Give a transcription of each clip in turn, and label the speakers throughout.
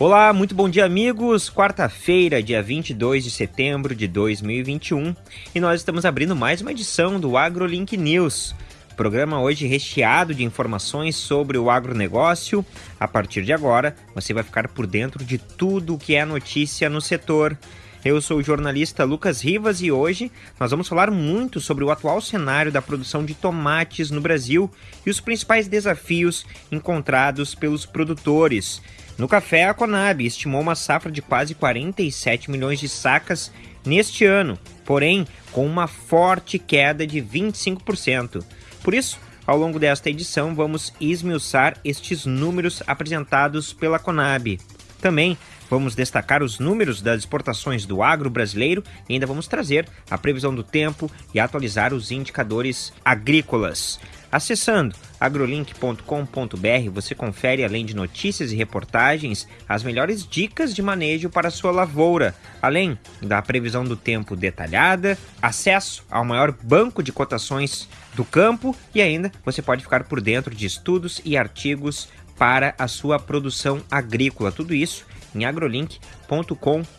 Speaker 1: Olá, muito bom dia, amigos. Quarta-feira, dia 22 de setembro de 2021, e nós estamos abrindo mais uma edição do AgroLink News. Programa hoje recheado de informações sobre o agronegócio. A partir de agora, você vai ficar por dentro de tudo o que é notícia no setor. Eu sou o jornalista Lucas Rivas e hoje nós vamos falar muito sobre o atual cenário da produção de tomates no Brasil e os principais desafios encontrados pelos produtores. No café, a Conab estimou uma safra de quase 47 milhões de sacas neste ano, porém com uma forte queda de 25%. Por isso, ao longo desta edição, vamos esmiuçar estes números apresentados pela Conab. Também vamos destacar os números das exportações do agro brasileiro e ainda vamos trazer a previsão do tempo e atualizar os indicadores agrícolas. Acessando agrolink.com.br, você confere, além de notícias e reportagens, as melhores dicas de manejo para sua lavoura, além da previsão do tempo detalhada, acesso ao maior banco de cotações do campo e ainda você pode ficar por dentro de estudos e artigos para a sua produção agrícola. Tudo isso em agrolink.com.br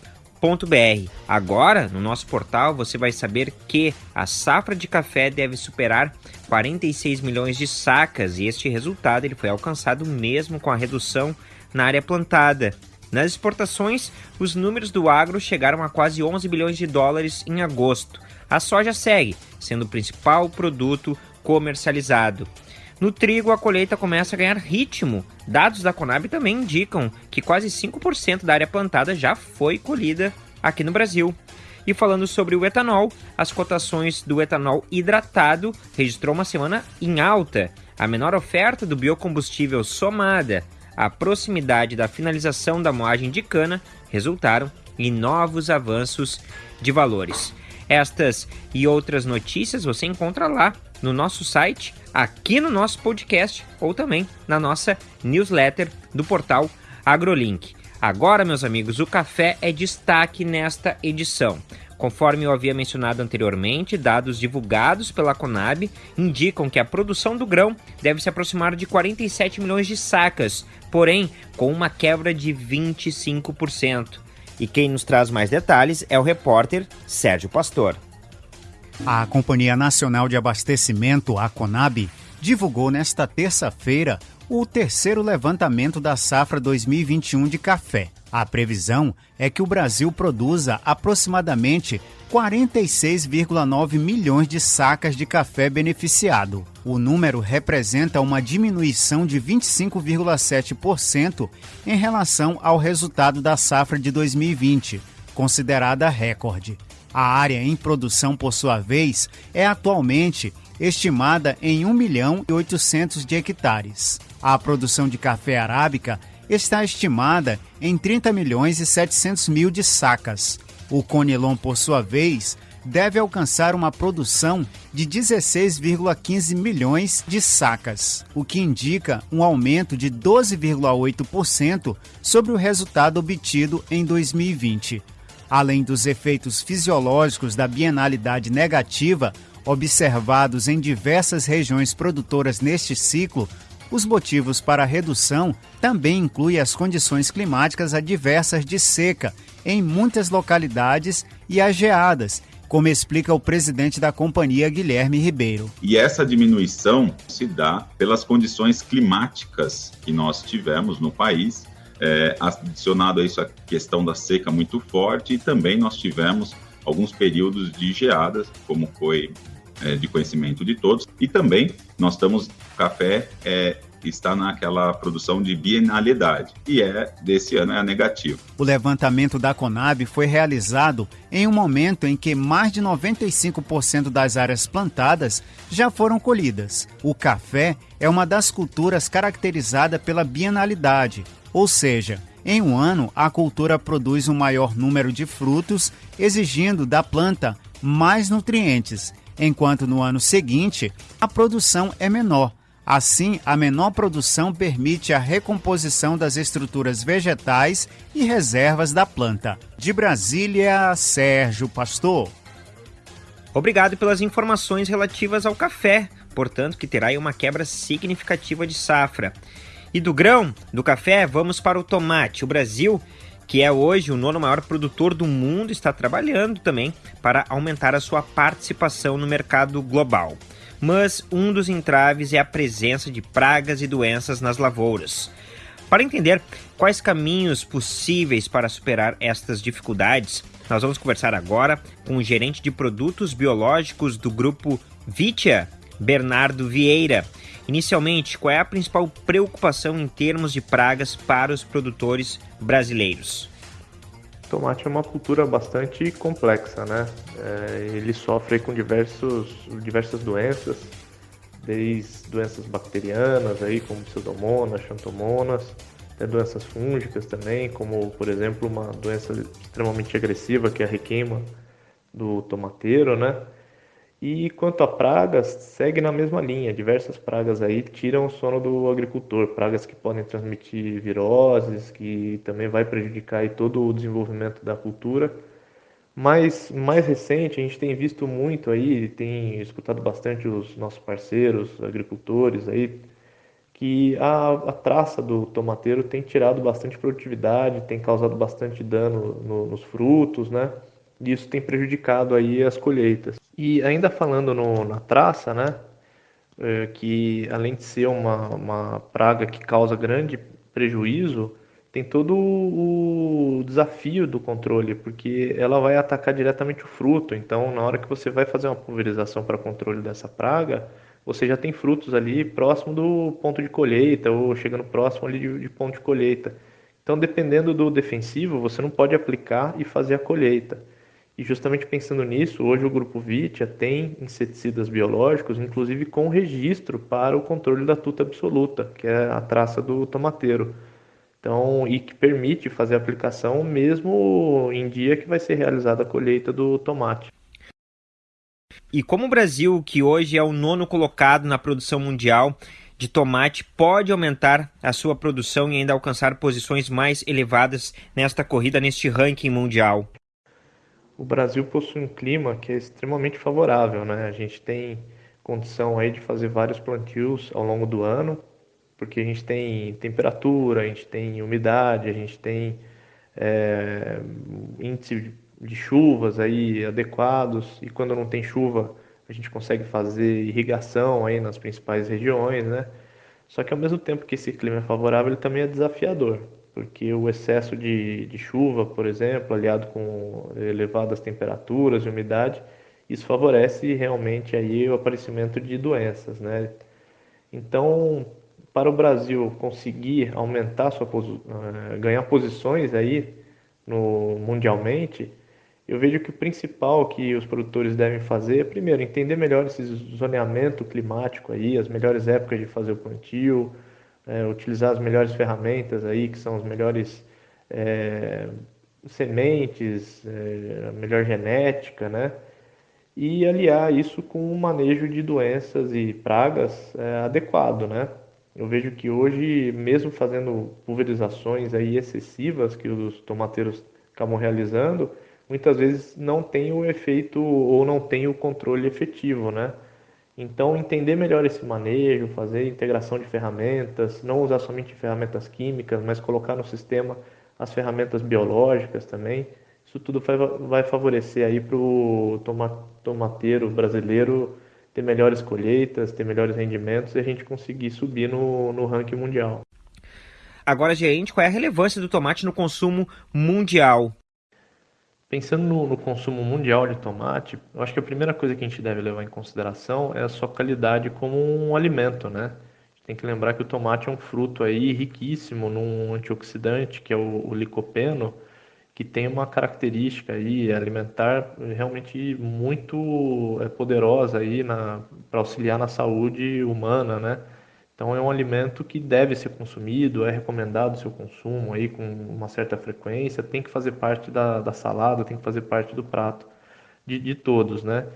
Speaker 1: Agora, no nosso portal, você vai saber que a safra de café deve superar 46 milhões de sacas e este resultado ele foi alcançado mesmo com a redução na área plantada. Nas exportações, os números do agro chegaram a quase 11 bilhões de dólares em agosto. A soja segue sendo o principal produto comercializado. No trigo, a colheita começa a ganhar ritmo. Dados da Conab também indicam que quase 5% da área plantada já foi colhida aqui no Brasil. E falando sobre o etanol, as cotações do etanol hidratado registrou uma semana em alta. A menor oferta do biocombustível somada à proximidade da finalização da moagem de cana resultaram em novos avanços de valores. Estas e outras notícias você encontra lá no nosso site, aqui no nosso podcast ou também na nossa newsletter do portal AgroLink. Agora, meus amigos, o café é destaque nesta edição. Conforme eu havia mencionado anteriormente, dados divulgados pela Conab indicam que a produção do grão deve se aproximar de 47 milhões de sacas, porém com uma quebra de 25%. E quem nos traz mais detalhes é o repórter Sérgio Pastor.
Speaker 2: A Companhia Nacional de Abastecimento, a Conab, divulgou nesta terça-feira o terceiro levantamento da safra 2021 de café. A previsão é que o Brasil produza aproximadamente 46,9 milhões de sacas de café beneficiado. O número representa uma diminuição de 25,7% em relação ao resultado da safra de 2020, considerada recorde. A área em produção, por sua vez, é atualmente estimada em 1 milhão e 800 de hectares. A produção de café arábica está estimada em 30 milhões e 700 mil de sacas. O Conilon, por sua vez, deve alcançar uma produção de 16,15 milhões de sacas, o que indica um aumento de 12,8% sobre o resultado obtido em 2020. Além dos efeitos fisiológicos da bienalidade negativa observados em diversas regiões produtoras neste ciclo, os motivos para a redução também incluem as condições climáticas adversas de seca em muitas localidades e as geadas, como explica o presidente da companhia, Guilherme Ribeiro.
Speaker 3: E essa diminuição se dá pelas condições climáticas que nós tivemos no país é, adicionado a isso a questão da seca muito forte, e também nós tivemos alguns períodos de geadas, como foi é, de conhecimento de todos, e também nós estamos, café é, está naquela produção de bienalidade, e é desse ano é negativo.
Speaker 2: O levantamento da Conab foi realizado em um momento em que mais de 95% das áreas plantadas já foram colhidas. O café é uma das culturas caracterizada pela bienalidade, ou seja, em um ano a cultura produz um maior número de frutos, exigindo da planta mais nutrientes, enquanto no ano seguinte a produção é menor. Assim, a menor produção permite a recomposição das estruturas vegetais e reservas da planta. De Brasília, Sérgio Pastor.
Speaker 1: Obrigado pelas informações relativas ao café, portanto, que terá uma quebra significativa de safra. E do grão, do café, vamos para o tomate. O Brasil, que é hoje o nono maior produtor do mundo, está trabalhando também para aumentar a sua participação no mercado global. Mas um dos entraves é a presença de pragas e doenças nas lavouras. Para entender quais caminhos possíveis para superar estas dificuldades, nós vamos conversar agora com o gerente de produtos biológicos do grupo Vitia, Bernardo Vieira. Inicialmente, qual é a principal preocupação em termos de pragas para os produtores brasileiros?
Speaker 4: Tomate é uma cultura bastante complexa, né? É, ele sofre com diversos, diversas doenças, desde doenças bacterianas, aí, como pseudomonas, xantomonas, até doenças fúngicas também, como, por exemplo, uma doença extremamente agressiva, que é a requeima do tomateiro, né? E quanto a pragas, segue na mesma linha. Diversas pragas aí tiram o sono do agricultor. Pragas que podem transmitir viroses, que também vai prejudicar aí todo o desenvolvimento da cultura. Mas mais recente, a gente tem visto muito aí, tem escutado bastante os nossos parceiros, agricultores aí, que a, a traça do tomateiro tem tirado bastante produtividade, tem causado bastante dano no, nos frutos, né? E isso tem prejudicado aí as colheitas. E ainda falando no, na traça, né? É, que além de ser uma, uma praga que causa grande prejuízo, tem todo o desafio do controle, porque ela vai atacar diretamente o fruto. Então, na hora que você vai fazer uma pulverização para controle dessa praga, você já tem frutos ali próximo do ponto de colheita ou chegando próximo ali de, de ponto de colheita. Então, dependendo do defensivo, você não pode aplicar e fazer a colheita. E justamente pensando nisso, hoje o grupo Vitia tem inseticidas biológicos, inclusive com registro para o controle da tuta absoluta, que é a traça do tomateiro. Então, e que permite fazer a aplicação mesmo em dia que vai ser realizada a colheita do tomate.
Speaker 1: E como o Brasil, que hoje é o nono colocado na produção mundial de tomate, pode aumentar a sua produção e ainda alcançar posições mais elevadas nesta corrida, neste ranking mundial?
Speaker 4: O Brasil possui um clima que é extremamente favorável, né? A gente tem condição aí de fazer vários plantios ao longo do ano, porque a gente tem temperatura, a gente tem umidade, a gente tem é, índice de chuvas aí adequados e quando não tem chuva a gente consegue fazer irrigação aí nas principais regiões, né? Só que ao mesmo tempo que esse clima é favorável, ele também é desafiador, porque o excesso de, de chuva, por exemplo, aliado com elevadas temperaturas e umidade, isso favorece realmente aí o aparecimento de doenças, né? Então, para o Brasil conseguir aumentar sua eh, ganhar posições aí no mundialmente, eu vejo que o principal que os produtores devem fazer é primeiro entender melhor esse zoneamento climático aí, as melhores épocas de fazer o plantio, é, utilizar as melhores ferramentas aí, que são as melhores é, sementes, é, a melhor genética, né? E aliar isso com um manejo de doenças e pragas adequado, né? Eu vejo que hoje, mesmo fazendo pulverizações aí excessivas que os tomateiros acabam realizando, muitas vezes não tem o efeito ou não tem o controle efetivo, né? Então, entender melhor esse manejo, fazer integração de ferramentas, não usar somente ferramentas químicas, mas colocar no sistema as ferramentas biológicas também. Isso tudo vai favorecer aí para o tomateiro brasileiro ter melhores colheitas, ter melhores rendimentos e a gente conseguir subir no, no ranking mundial.
Speaker 1: Agora, gente, qual é a relevância do tomate no consumo mundial?
Speaker 4: Pensando no, no, consumo mundial de tomate, eu acho que a primeira coisa que a gente deve levar em consideração é a sua qualidade como um alimento, né? tem que lembrar que o tomate é um fruto aí riquíssimo num antioxidante, que é o, o licopeno, que tem uma característica aí alimentar realmente muito é, poderosa aí para auxiliar na saúde humana, né? Então é um alimento que deve ser consumido, é recomendado o seu consumo aí com uma certa frequência, tem que fazer parte da, da salada, tem que fazer parte do prato de, de todos, né?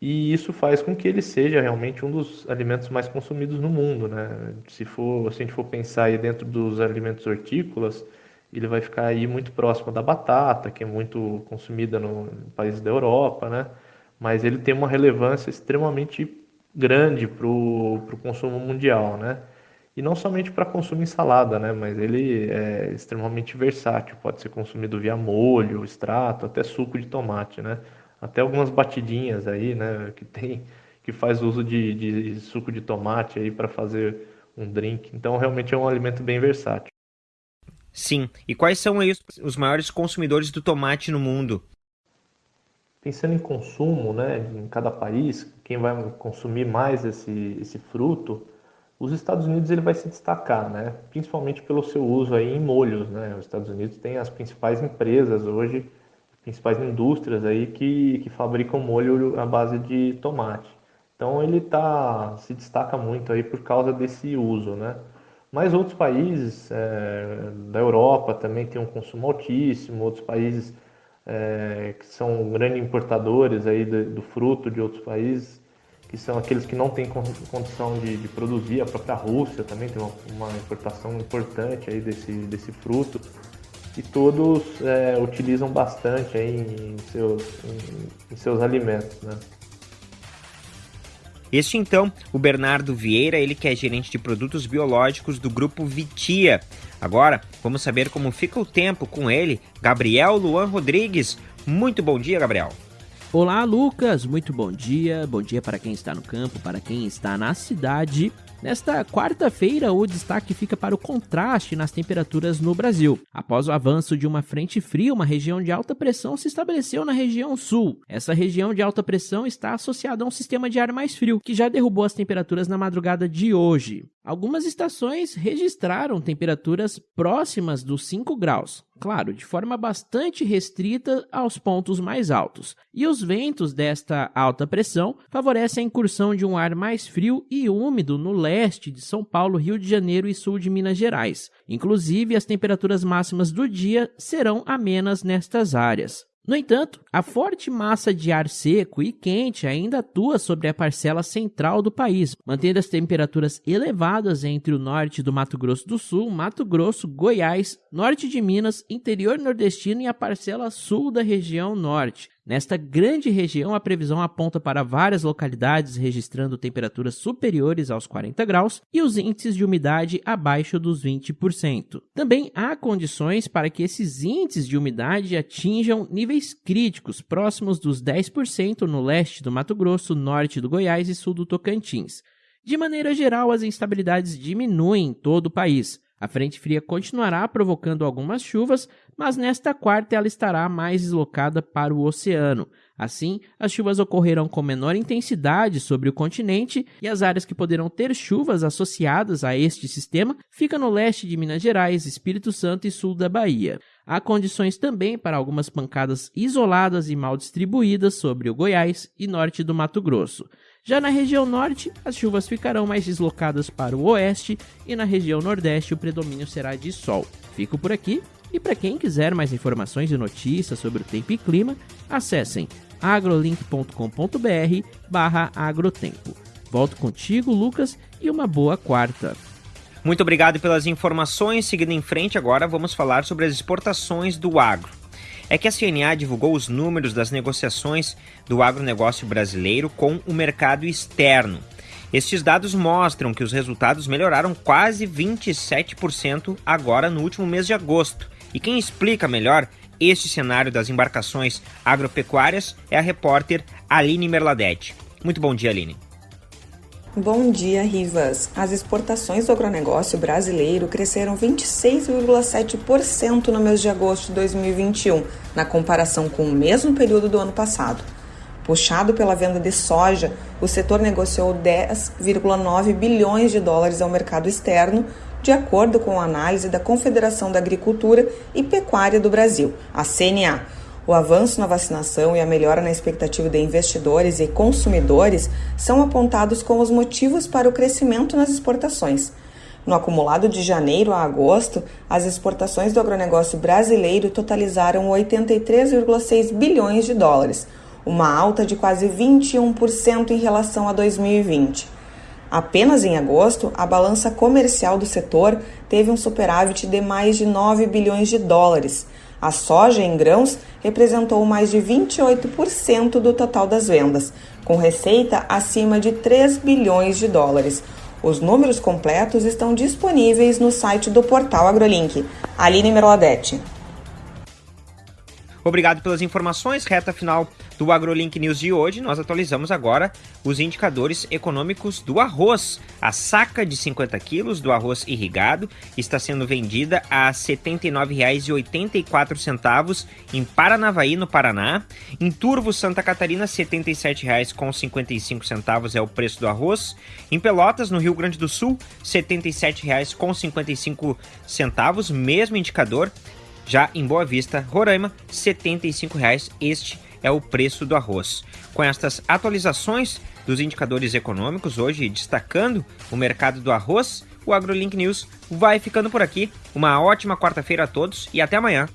Speaker 4: E isso faz com que ele seja realmente um dos alimentos mais consumidos no mundo, né? Se for, se a gente for pensar aí dentro dos alimentos hortícolas, ele vai ficar aí muito próximo da batata, que é muito consumida no país da Europa, né? Mas ele tem uma relevância extremamente grande para o consumo mundial, né? E não somente para consumo em salada, né? Mas ele é extremamente versátil, pode ser consumido via molho, extrato, até suco de tomate, né? Até algumas batidinhas aí, né? Que tem que faz uso de, de suco de tomate aí para fazer um drink. Então realmente é um alimento bem versátil.
Speaker 1: Sim. E quais são aí os maiores consumidores do tomate no mundo?
Speaker 4: Pensando em consumo, né, em cada país, quem vai consumir mais esse, esse fruto, os Estados Unidos ele vai se destacar, né, principalmente pelo seu uso aí em molhos, né. Os Estados Unidos tem as principais empresas hoje, principais indústrias aí que, que fabricam molho à base de tomate. Então ele tá, se destaca muito aí por causa desse uso, né? Mas outros países é, da Europa também têm um consumo altíssimo, outros países é, que são grandes importadores aí do, do, fruto de outros países, que são aqueles que não têm condição de, de produzir, a própria Rússia também tem uma, uma, importação importante aí desse, desse fruto, e todos é, utilizam bastante aí em seus, em, em seus alimentos, né?
Speaker 1: Este então, o Bernardo Vieira, ele que é gerente de produtos biológicos do grupo Vitia. Agora, vamos saber como fica o tempo com ele, Gabriel Luan Rodrigues. Muito bom dia, Gabriel.
Speaker 5: Olá, Lucas. Muito bom dia. Bom dia para quem está no campo, para quem está na cidade. Nesta quarta-feira, o destaque fica para o contraste nas temperaturas no Brasil. Após o avanço de uma frente fria, uma região de alta pressão se estabeleceu na região sul. Essa região de alta pressão está associada a um sistema de ar mais frio, que já derrubou as temperaturas na madrugada de hoje. Algumas estações registraram temperaturas próximas dos 5 graus, claro, de forma bastante restrita aos pontos mais altos. E os ventos desta alta pressão favorecem a incursão de um ar mais frio e úmido no leste de São Paulo, Rio de Janeiro e sul de Minas Gerais. Inclusive, as temperaturas máximas do dia serão amenas nestas áreas. No entanto, a forte massa de ar seco e quente ainda atua sobre a parcela central do país, mantendo as temperaturas elevadas entre o norte do Mato Grosso do Sul, Mato Grosso, Goiás, norte de Minas, interior nordestino e a parcela sul da região norte. Nesta grande região, a previsão aponta para várias localidades registrando temperaturas superiores aos 40 graus e os índices de umidade abaixo dos 20%. Também há condições para que esses índices de umidade atinjam níveis críticos, próximos dos 10% no leste do Mato Grosso, norte do Goiás e sul do Tocantins. De maneira geral, as instabilidades diminuem em todo o país. A frente fria continuará provocando algumas chuvas, mas nesta quarta ela estará mais deslocada para o oceano. Assim, as chuvas ocorrerão com menor intensidade sobre o continente e as áreas que poderão ter chuvas associadas a este sistema ficam no leste de Minas Gerais, Espírito Santo e sul da Bahia. Há condições também para algumas pancadas isoladas e mal distribuídas sobre o Goiás e norte do Mato Grosso. Já na região norte, as chuvas ficarão mais deslocadas para o oeste e na região nordeste o predomínio será de sol. Fico por aqui e para quem quiser mais informações e notícias sobre o tempo e clima, acessem agrolink.com.br agrotempo. Volto contigo, Lucas, e uma boa quarta.
Speaker 1: Muito obrigado pelas informações. Seguindo em frente, agora vamos falar sobre as exportações do agro é que a CNA divulgou os números das negociações do agronegócio brasileiro com o mercado externo. Estes dados mostram que os resultados melhoraram quase 27% agora no último mês de agosto. E quem explica melhor este cenário das embarcações agropecuárias é a repórter Aline Merladete. Muito bom dia, Aline.
Speaker 6: Bom dia, Rivas. As exportações do agronegócio brasileiro cresceram 26,7% no mês de agosto de 2021, na comparação com o mesmo período do ano passado. Puxado pela venda de soja, o setor negociou 10,9 bilhões de dólares ao mercado externo, de acordo com a análise da Confederação da Agricultura e Pecuária do Brasil, a CNA o avanço na vacinação e a melhora na expectativa de investidores e consumidores são apontados como os motivos para o crescimento nas exportações. No acumulado de janeiro a agosto, as exportações do agronegócio brasileiro totalizaram 83,6 bilhões de dólares, uma alta de quase 21% em relação a 2020. Apenas em agosto, a balança comercial do setor teve um superávit de mais de 9 bilhões de dólares, a soja em grãos representou mais de 28% do total das vendas, com receita acima de 3 bilhões de dólares. Os números completos estão disponíveis no site do portal AgroLink. Aline Merladete.
Speaker 1: Obrigado pelas informações. Reta final do AgroLink News de hoje. Nós atualizamos agora os indicadores econômicos do arroz. A saca de 50 quilos do arroz irrigado está sendo vendida a R$ 79,84 em Paranavaí, no Paraná. Em Turvo, Santa Catarina, R$ 77,55 é o preço do arroz. Em Pelotas, no Rio Grande do Sul, R$ 77,55, mesmo indicador. Já em Boa Vista, Roraima, R$ 75,00 este é o preço do arroz. Com estas atualizações dos indicadores econômicos, hoje destacando o mercado do arroz, o AgroLink News vai ficando por aqui. Uma ótima quarta-feira a todos e até amanhã.